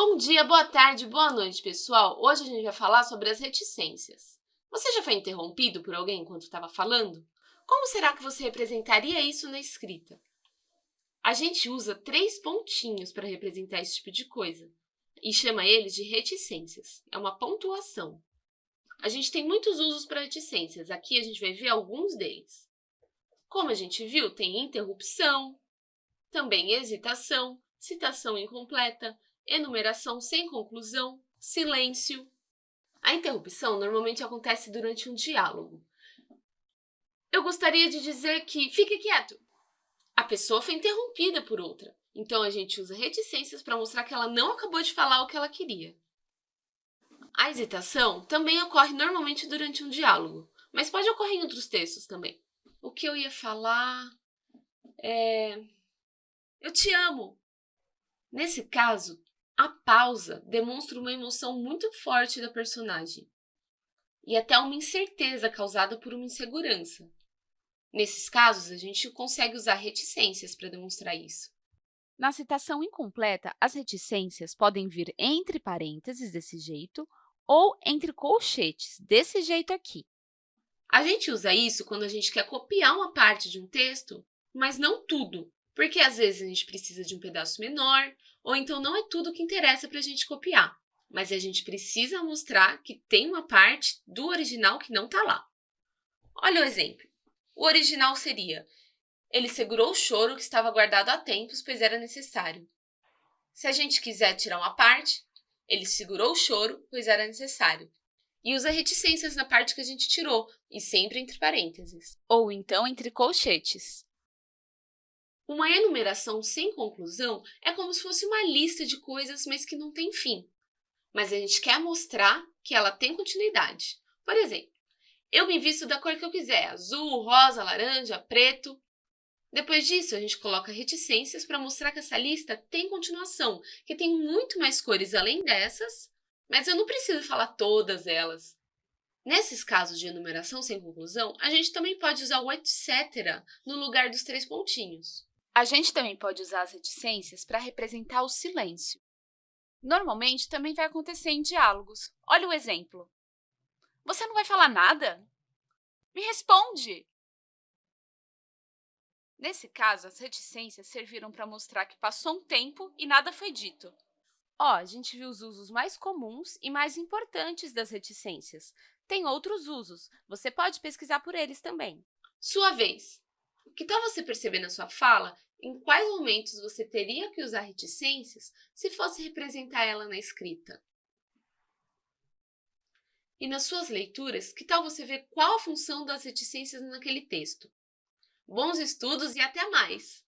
Bom dia, boa tarde, boa noite, pessoal! Hoje a gente vai falar sobre as reticências. Você já foi interrompido por alguém enquanto estava falando? Como será que você representaria isso na escrita? A gente usa três pontinhos para representar esse tipo de coisa e chama eles de reticências. É uma pontuação. A gente tem muitos usos para reticências. Aqui a gente vai ver alguns deles. Como a gente viu, tem interrupção, também hesitação, citação incompleta, enumeração sem conclusão, silêncio. A interrupção normalmente acontece durante um diálogo. Eu gostaria de dizer que fique quieto. A pessoa foi interrompida por outra, então a gente usa reticências para mostrar que ela não acabou de falar o que ela queria. A hesitação também ocorre normalmente durante um diálogo, mas pode ocorrer em outros textos também. O que eu ia falar é... Eu te amo! Nesse caso, a pausa demonstra uma emoção muito forte da personagem e até uma incerteza causada por uma insegurança. Nesses casos, a gente consegue usar reticências para demonstrar isso. Na citação incompleta, as reticências podem vir entre parênteses, desse jeito, ou entre colchetes, desse jeito aqui. A gente usa isso quando a gente quer copiar uma parte de um texto, mas não tudo, porque às vezes a gente precisa de um pedaço menor, ou então não é tudo que interessa para a gente copiar, mas a gente precisa mostrar que tem uma parte do original que não está lá. Olha o exemplo. O original seria ele segurou o choro que estava guardado há tempos, pois era necessário. Se a gente quiser tirar uma parte, ele segurou o choro, pois era necessário. E usa reticências na parte que a gente tirou, e sempre entre parênteses. Ou então entre colchetes. Uma enumeração sem conclusão é como se fosse uma lista de coisas, mas que não tem fim. Mas a gente quer mostrar que ela tem continuidade. Por exemplo, eu me visto da cor que eu quiser, azul, rosa, laranja, preto. Depois disso, a gente coloca reticências para mostrar que essa lista tem continuação, que tem muito mais cores além dessas, mas eu não preciso falar todas elas. Nesses casos de enumeração sem conclusão, a gente também pode usar o etc. no lugar dos três pontinhos. A gente também pode usar as reticências para representar o silêncio. Normalmente, também vai acontecer em diálogos. Olha o exemplo. Você não vai falar nada? Me responde! Nesse caso, as reticências serviram para mostrar que passou um tempo e nada foi dito. Ó, a gente viu os usos mais comuns e mais importantes das reticências. Tem outros usos, você pode pesquisar por eles também. Sua vez! Que tal você perceber na sua fala em quais momentos você teria que usar reticências se fosse representar ela na escrita. E nas suas leituras, que tal você ver qual a função das reticências naquele texto? Bons estudos e até mais!